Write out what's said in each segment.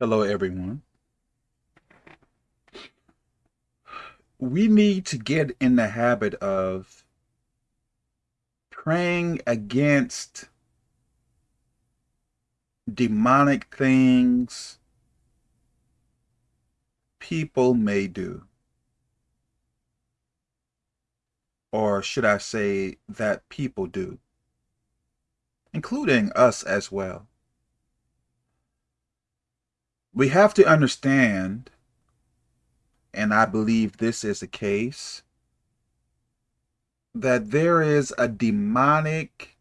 Hello, everyone. We need to get in the habit of praying against demonic things people may do. Or should I say that people do, including us as well. We have to understand, and I believe this is the case, that there is a demonic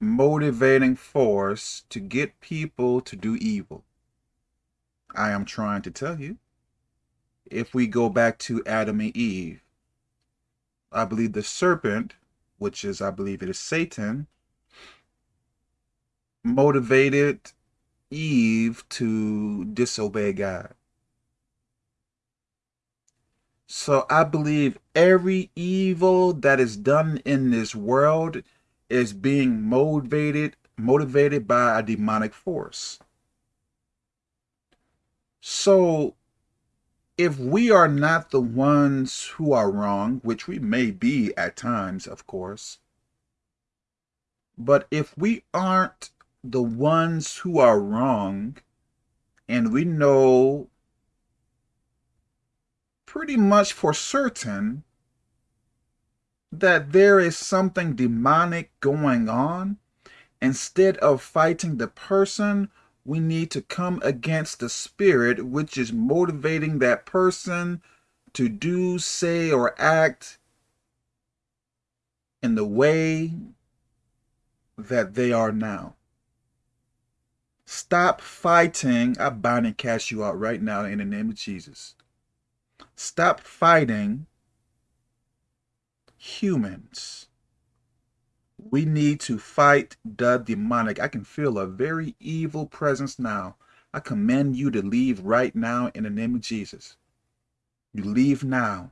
motivating force to get people to do evil. I am trying to tell you. If we go back to Adam and Eve, I believe the serpent, which is, I believe it is Satan, motivated Eve to disobey God. So I believe every evil that is done in this world is being motivated motivated by a demonic force. So if we are not the ones who are wrong, which we may be at times, of course, but if we aren't the ones who are wrong, and we know pretty much for certain that there is something demonic going on, instead of fighting the person, we need to come against the spirit which is motivating that person to do, say, or act in the way that they are now. Stop fighting. I bind and cast you out right now in the name of Jesus. Stop fighting humans. We need to fight the demonic. I can feel a very evil presence now. I command you to leave right now in the name of Jesus. You leave now.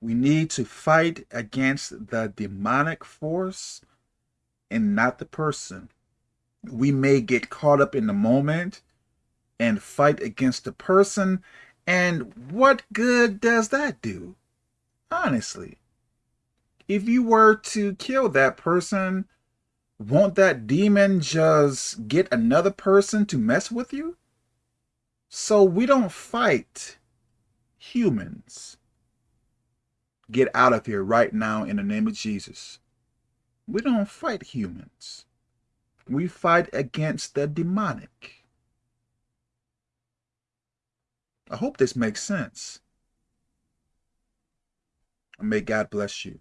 We need to fight against the demonic force and not the person. We may get caught up in the moment and fight against the person. And what good does that do? Honestly, if you were to kill that person, won't that demon just get another person to mess with you? So we don't fight humans. Get out of here right now in the name of Jesus. We don't fight humans. We fight against the demonic. I hope this makes sense. may God bless you.